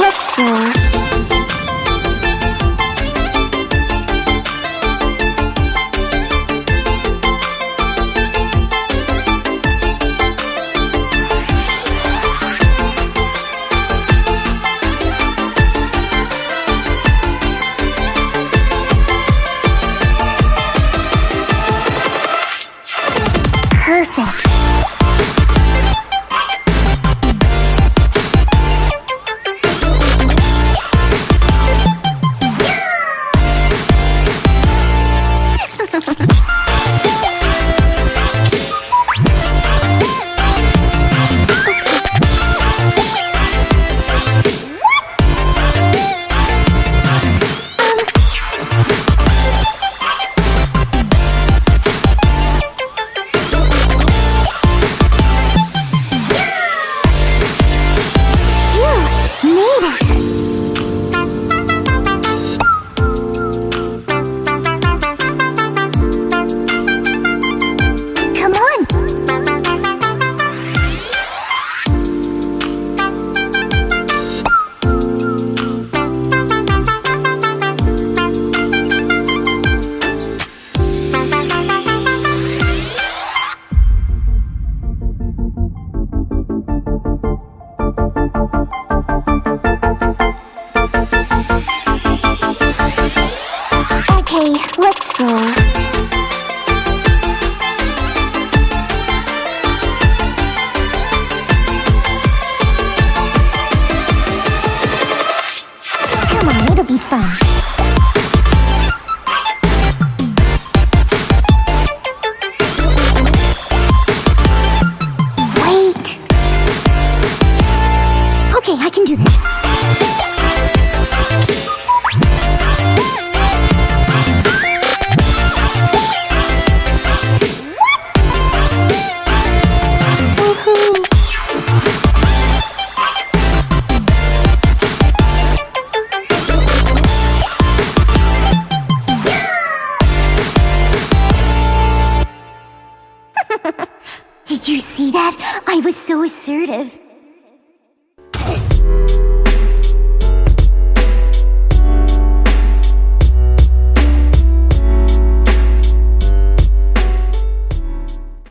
Let's go. perfect. Okay, let's go. Okay, I can do this. Did you see that? I was so assertive.